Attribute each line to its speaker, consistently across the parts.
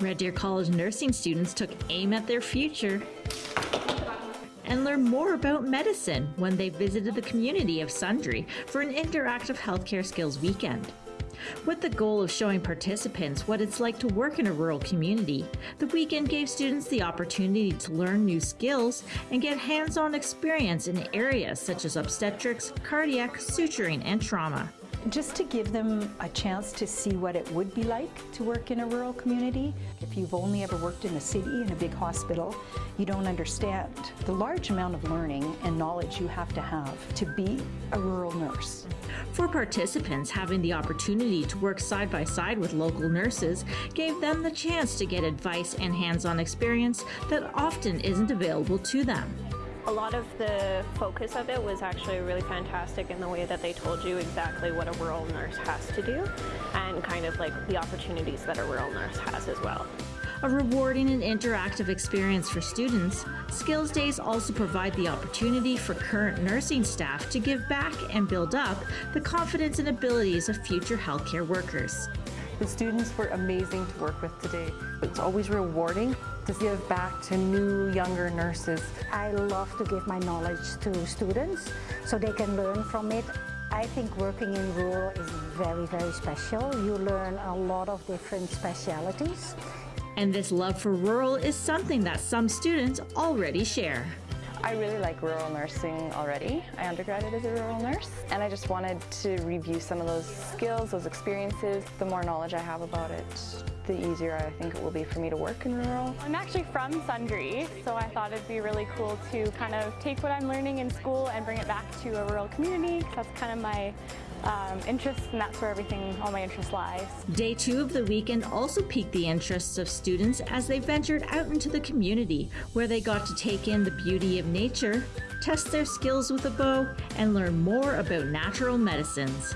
Speaker 1: Red Deer College nursing students took aim at their future and learned more about medicine when they visited the community of Sundre for an interactive healthcare skills weekend. With the goal of showing participants what it's like to work in a rural community, the weekend gave students the opportunity to learn new skills and get hands on experience in areas such as obstetrics, cardiac, suturing, and trauma
Speaker 2: just to give them a chance to see what it would be like to work in a rural community. If you've only ever worked in a city, in a big hospital, you don't understand the large amount of learning and knowledge you have to have to be a rural nurse.
Speaker 1: For participants, having the opportunity to work side by side with local nurses gave them the chance to get advice and hands-on experience that often isn't available to them.
Speaker 3: A lot of the focus of it was actually really fantastic in the way that they told you exactly what a rural nurse has to do and kind of like the opportunities that a rural nurse has as well.
Speaker 1: A rewarding and interactive experience for students, Skills Days also provide the opportunity for current nursing staff to give back and build up the confidence and abilities of future healthcare workers.
Speaker 4: The students were amazing to work with today. It's always rewarding to give back to new, younger nurses.
Speaker 5: I love to give my knowledge to students so they can learn from it. I think working in rural is very, very special. You learn a lot of different specialities.
Speaker 1: And this love for rural is something that some students already share.
Speaker 6: I really like rural nursing already. I undergraduated as a rural nurse and I just wanted to review some of those skills, those experiences. The more knowledge I have about it, the easier I think it will be for me to work in rural.
Speaker 7: I'm actually from Sundre, so I thought it'd be really cool to kind of take what I'm learning in school and bring it back to a rural community because that's kind of my um, interests and that's where everything, all my interest lies.
Speaker 1: Day two of the weekend also piqued the interests of students as they ventured out into the community where they got to take in the beauty of nature, test their skills with a bow, and learn more about natural medicines.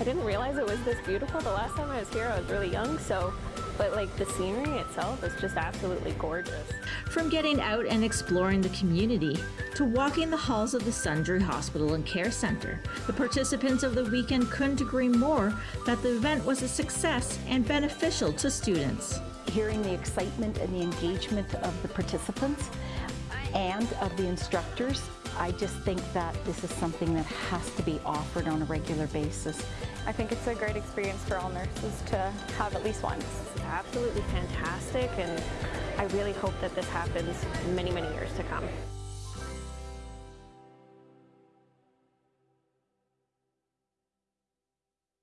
Speaker 3: I didn't realize it was this beautiful. The last time I was here I was really young so but like the scenery itself is just absolutely gorgeous.
Speaker 1: From getting out and exploring the community to walking the halls of the Sundre Hospital and Care Center, the participants of the weekend couldn't agree more that the event was a success and beneficial to students.
Speaker 2: Hearing the excitement and the engagement of the participants and of the instructors I just think that this is something that has to be offered on a regular basis.
Speaker 7: I think it's a great experience for all nurses to have at least once.
Speaker 3: It's absolutely fantastic and I really hope that this happens many, many years to come.